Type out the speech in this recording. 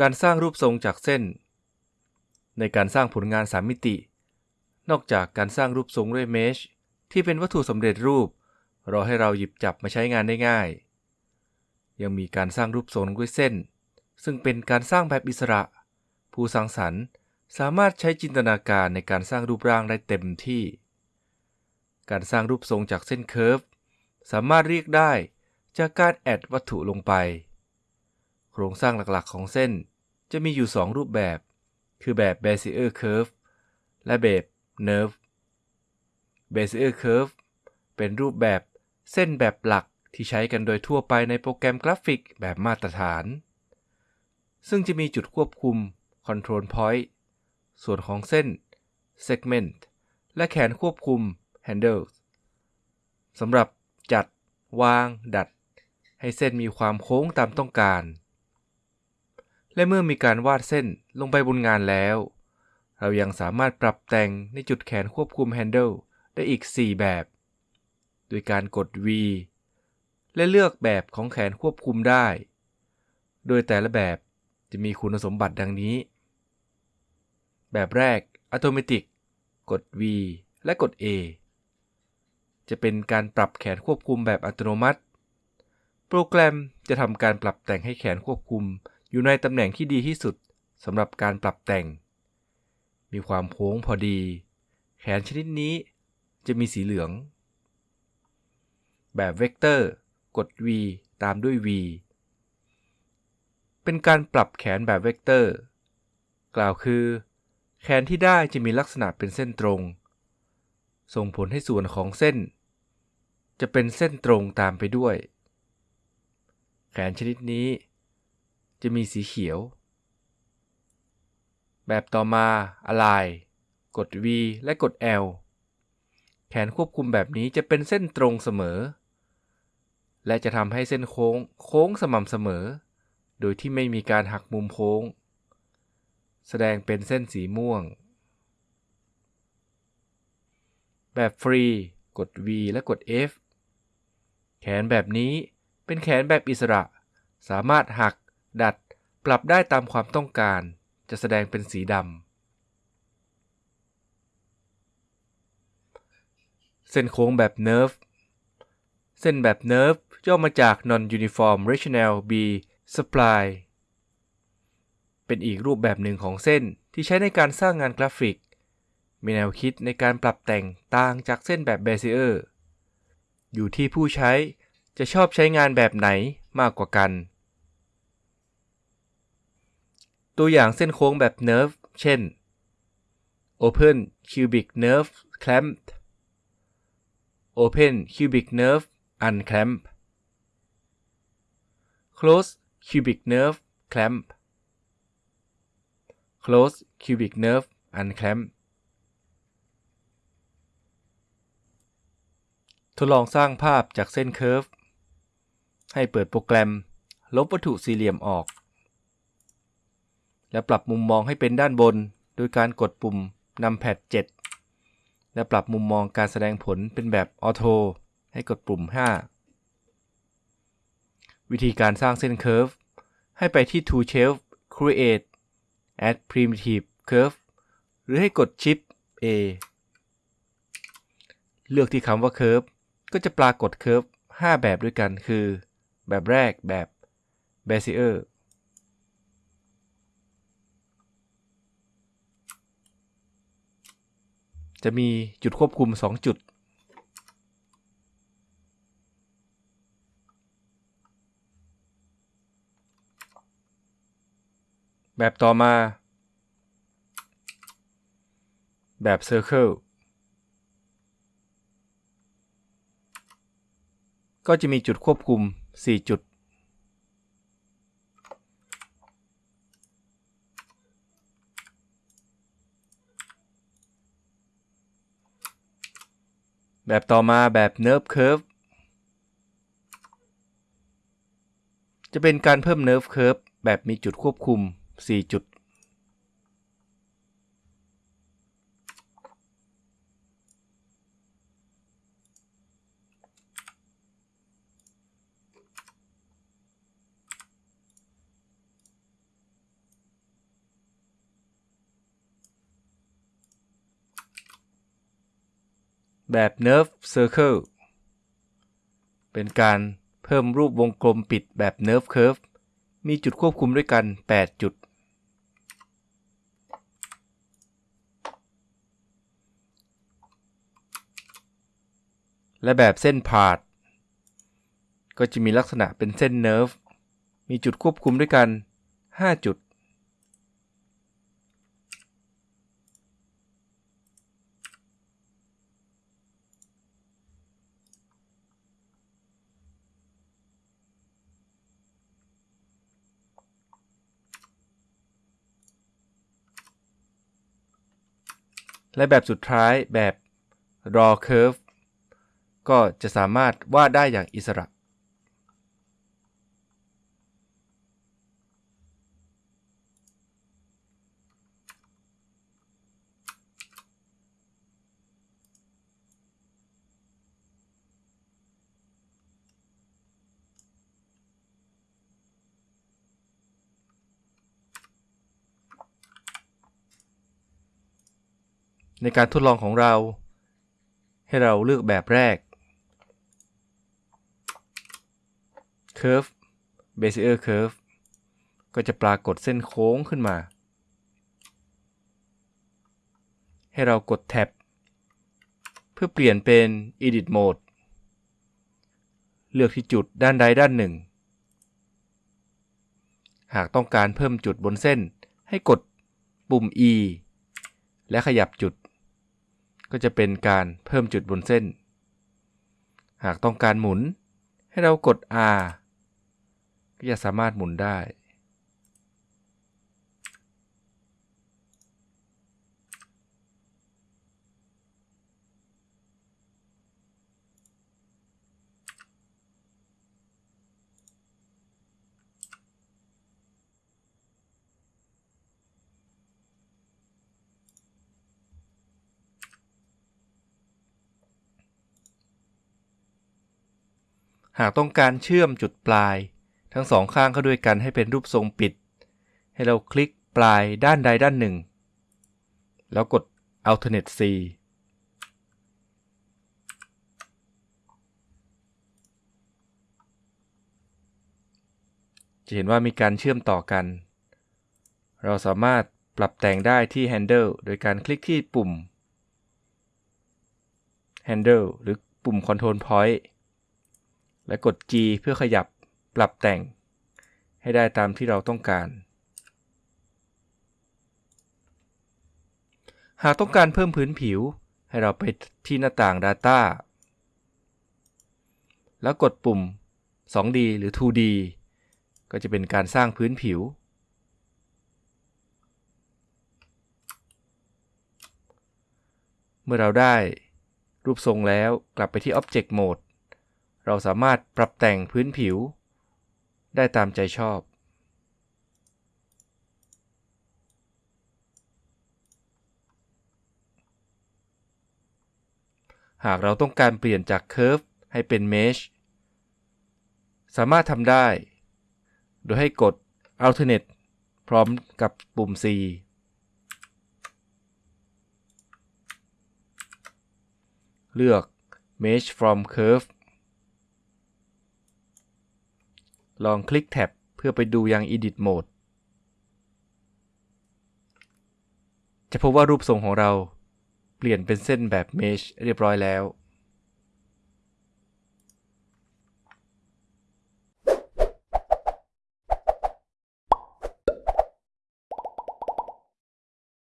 การสร้างรูปทรงจากเส้น ในการสร้างผลงาน3มิติ นอกจากการสร้างรูปทรงด้วยเมช ที่เป็นวัตถุสำเร็จรูป รอให้เราหยิบจับมาใช้งานได้ง่าย ยังมีการสร้างรูปทรงด้วยเส้น ซึ่งเป็นการสร้างแบบอิสระ ผู้สร้างสรรค์สามารถใช้จินตนาการในการสร้างรูปร่างได้เต็มที่ การสร้างรูปทรงจากเส้นเคิร์ฟสามารถเรียกได้จากการแอดวัตถุลงไป โครงสร้างหลักๆของเส้นจะมีอยู่ 2 รูปแบบ คือแบบ Bezier Curve และแบบ Nerve Bezier Curve เป็นรูปแบบเส้นแบบหลักที่ใช้กันโดยทั่วไปในโปรแกรมกราฟิกแบบมาตรฐาน ซึ่งจะมีจุดควบคุม Control Point ส่วนของเส้น Segment และแขนควบคุม Handles สำหรับจัด วาง ดัด ให้เส้นมีความโค้งตามต้องการ และเมื่อมีการวาดเส้นลงไปบนงานแล้ว เรายังสามารถปรับแต่งในจุดแขนควบคุม Handle ได้อีก 4 แบบ โดยการกด V และเลือกแบบของแขนควบคุมได้ โดยแต่ละแบบจะมีคุณสมบัติดังนี้ แบบแรก Automatic กด V และกด A จะเป็นการปรับแขนควบคุมแบบอัตโนมัติ โปรแกรมจะทำการปรับแต่งให้แขนควบคุมอยู่ในตำแหน่งที่ดีที่สุดสำหรับการปรับแต่ง มีความโค้งพอดี แขนชนิดนี้ จะมีสีเหลือง แบบเวกเตอร์กด V ตามด้วย V เป็นการปรับแขนแบบเวกเตอร์ กล่าวคือ แขนที่ได้จะมีลักษณะเป็นเส้นตรง ส่งผลให้ส่วนของเส้น จะเป็นเส้นตรงตามไปด้วย แขนชนิดนี้ จะมีสีเขียว แบบต่อมา Align กด V และกด L แขนควบคุมแบบนี้จะเป็นเส้นตรงเสมอ และจะทำให้เส้นโค้งโค้งสม่ำเสมอ โดยที่ไม่มีการหักมุมโค้ง แสดงเป็นเส้นสีม่วง แบบฟรี กด V และกด F แขนแบบนี้เป็นแขนแบบอิสระ สามารถหัก ดัด ปรับได้ตามความต้องการ จะแสดงเป็นสีดำ เส้นโค้งแบบ Nerve เส้นแบบ Nerve ย่อมาจาก Non-Uniform Rational B Spline เป็นอีกรูปแบบหนึ่งของเส้นที่ใช้ในการสร้างงานกราฟิก มีแนวคิดในการปรับแต่งต่างจากเส้นแบบ Bezier อยู่ที่ผู้ใช้จะชอบใช้งานแบบไหนมากกว่ากัน ตัวอย่างเส้นโค้งแบบ Nerve เช่น Open Cubic Nerve Clamped Open Cubic Nerve Unclamp Close Cubic Nerve Clamp Close Cubic Nerve Unclamp ทดลองสร้างภาพจากเส้นเคิร์ฟ ให้เปิดโปรแกรม ลบวัตถุสี่เหลี่ยมออก และปรับมุมมองให้เป็นด้านบน โดยการกดปุ่มนำแพด7 และปรับมุมมองการแสดงผลเป็นแบบออโตให้กดปุ่ม 5 วิธีการสร้างเส้นเคิร์ฟให้ไปที่ Tool Shelf Create Add Primitive Curve หรือให้กด Shift A เลือกที่คำว่า Curve ก็จะปรากฏ Curve 5 แบบด้วยกันคือ แบบแรกแบบ Bezier จะมีจุดควบคุม 2 จุด แบบต่อมา แบบ Circle ก็จะมีจุดควบคุม 4 จุด แบบต่อมาแบบ Nerve Curve จะเป็นการเพิ่ม Nerve Curve แบบมีจุดควบคุม 4 จุด แบบ Nerve Circle เป็นการเพิ่มรูปวงกลมปิดแบบ Nerve Curve มีจุดควบคุมด้วยกัน 8 จุด และแบบเส้นพาด ก็จะมีลักษณะเป็นเส้นเนิร์ฟ มีจุดควบคุมด้วยกัน 5 จุด และแบบสุดท้ายแบบ raw curve ก็จะสามารถวาดได้อย่างอิสระ ในการทดลองของเรา ให้เราเลือกแบบแรก Curve Bezier Curve ก็จะปรากฏเส้นโค้งขึ้นมา ให้เรากดแท็บ เพื่อเปลี่ยนเป็น Edit Mode เลือกที่จุดด้านใดด้านหนึ่ง หากต้องการเพิ่มจุดบนเส้น ให้กดปุ่ม E และขยับจุด ก็จะเป็นการเพิ่มจุดบนเส้น หากต้องการหมุนให้เรากด R ก็จะสามารถหมุนได้ หากต้องการเชื่อมจุดปลาย ทั้งสองข้างเข้าด้วยกันให้เป็นรูปทรงปิด ให้เราคลิกปลายด้านใดด้านหนึ่ง แล้วกด alternate C จะเห็นว่ามีการเชื่อมต่อกัน เราสามารถปรับแต่งได้ที่ handle โดยการคลิกที่ปุ่ม handle หรือปุ่ม control point และกด G เพื่อขยับปรับแต่ง ให้ได้ตามที่เราต้องการ หากต้องการเพิ่มพื้นผิว ให้เราไปที่หน้าต่าง Data แล้วกดปุ่ม 2D หรือ 2D ก็จะเป็นการสร้างพื้นผิว เมื่อเราได้รูปทรงแล้วกลับไปที่ Object Mode เราสามารถปรับแต่งพื้นผิว ได้ตามใจชอบ หากเราต้องการเปลี่ยนจาก Curve ให้เป็น Mesh สามารถทำได้ โดยให้กด Alternate พร้อมกับปุ่ม C เลือก Mesh from Curve ลองคลิกแท็บเพื่อไปดูยัง Edit Mode จะพบว่ารูปทรงของเราเปลี่ยนเป็นเส้นแบบ Mesh เรียบร้อยแล้ว